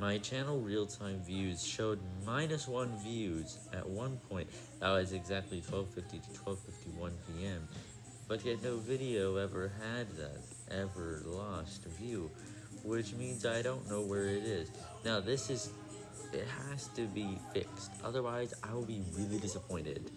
My channel real-time views showed minus 1 views at one point, that was exactly 12.50 to 12.51 pm, but yet no video ever had that, ever lost view, which means I don't know where it is. Now this is, it has to be fixed, otherwise I will be really disappointed.